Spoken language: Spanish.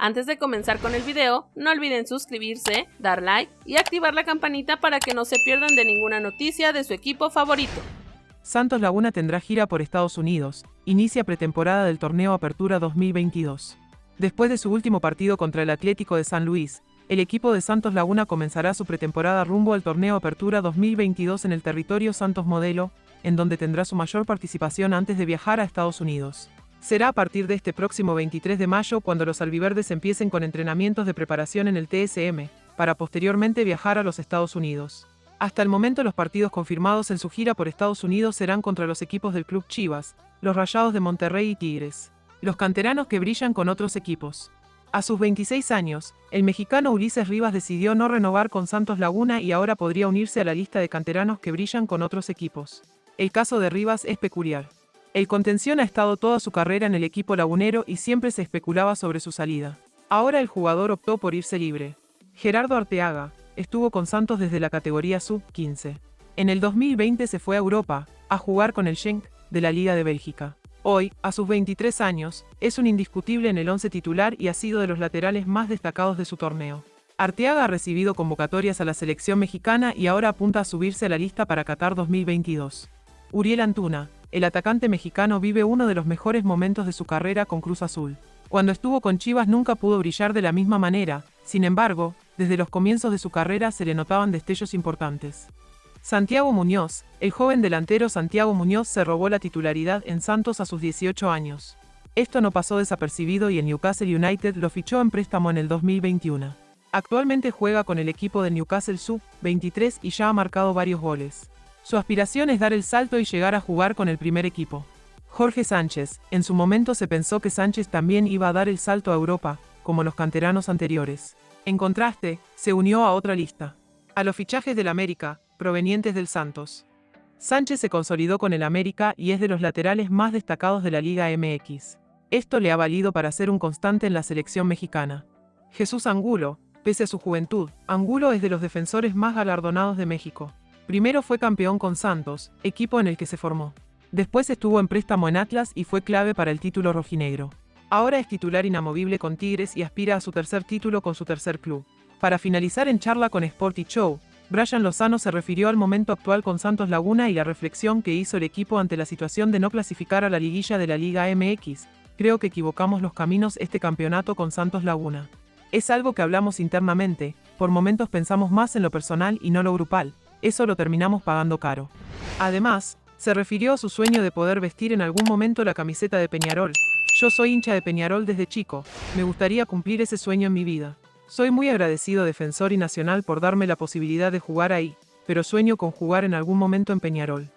Antes de comenzar con el video, no olviden suscribirse, dar like y activar la campanita para que no se pierdan de ninguna noticia de su equipo favorito. Santos Laguna tendrá gira por Estados Unidos, inicia pretemporada del torneo Apertura 2022. Después de su último partido contra el Atlético de San Luis, el equipo de Santos Laguna comenzará su pretemporada rumbo al torneo Apertura 2022 en el territorio Santos Modelo, en donde tendrá su mayor participación antes de viajar a Estados Unidos. Será a partir de este próximo 23 de mayo cuando los albiverdes empiecen con entrenamientos de preparación en el TSM, para posteriormente viajar a los Estados Unidos. Hasta el momento los partidos confirmados en su gira por Estados Unidos serán contra los equipos del Club Chivas, los Rayados de Monterrey y Tigres, los canteranos que brillan con otros equipos. A sus 26 años, el mexicano Ulises Rivas decidió no renovar con Santos Laguna y ahora podría unirse a la lista de canteranos que brillan con otros equipos. El caso de Rivas es peculiar. El contención ha estado toda su carrera en el equipo lagunero y siempre se especulaba sobre su salida. Ahora el jugador optó por irse libre. Gerardo Arteaga estuvo con Santos desde la categoría sub-15. En el 2020 se fue a Europa, a jugar con el Schenk de la Liga de Bélgica. Hoy, a sus 23 años, es un indiscutible en el once titular y ha sido de los laterales más destacados de su torneo. Arteaga ha recibido convocatorias a la selección mexicana y ahora apunta a subirse a la lista para Qatar 2022. Uriel Antuna, el atacante mexicano vive uno de los mejores momentos de su carrera con Cruz Azul. Cuando estuvo con Chivas nunca pudo brillar de la misma manera, sin embargo, desde los comienzos de su carrera se le notaban destellos importantes. Santiago Muñoz, el joven delantero Santiago Muñoz se robó la titularidad en Santos a sus 18 años. Esto no pasó desapercibido y el Newcastle United lo fichó en préstamo en el 2021. Actualmente juega con el equipo de Newcastle Sub-23 y ya ha marcado varios goles. Su aspiración es dar el salto y llegar a jugar con el primer equipo. Jorge Sánchez, en su momento se pensó que Sánchez también iba a dar el salto a Europa, como los canteranos anteriores. En contraste, se unió a otra lista. A los fichajes del América, provenientes del Santos. Sánchez se consolidó con el América y es de los laterales más destacados de la Liga MX. Esto le ha valido para ser un constante en la selección mexicana. Jesús Angulo, pese a su juventud, Angulo es de los defensores más galardonados de México. Primero fue campeón con Santos, equipo en el que se formó. Después estuvo en préstamo en Atlas y fue clave para el título rojinegro. Ahora es titular inamovible con Tigres y aspira a su tercer título con su tercer club. Para finalizar en charla con Sporty Show, Brian Lozano se refirió al momento actual con Santos Laguna y la reflexión que hizo el equipo ante la situación de no clasificar a la liguilla de la Liga MX. Creo que equivocamos los caminos este campeonato con Santos Laguna. Es algo que hablamos internamente, por momentos pensamos más en lo personal y no lo grupal, eso lo terminamos pagando caro. Además, se refirió a su sueño de poder vestir en algún momento la camiseta de Peñarol. Yo soy hincha de Peñarol desde chico, me gustaría cumplir ese sueño en mi vida. Soy muy agradecido Defensor y Nacional por darme la posibilidad de jugar ahí, pero sueño con jugar en algún momento en Peñarol.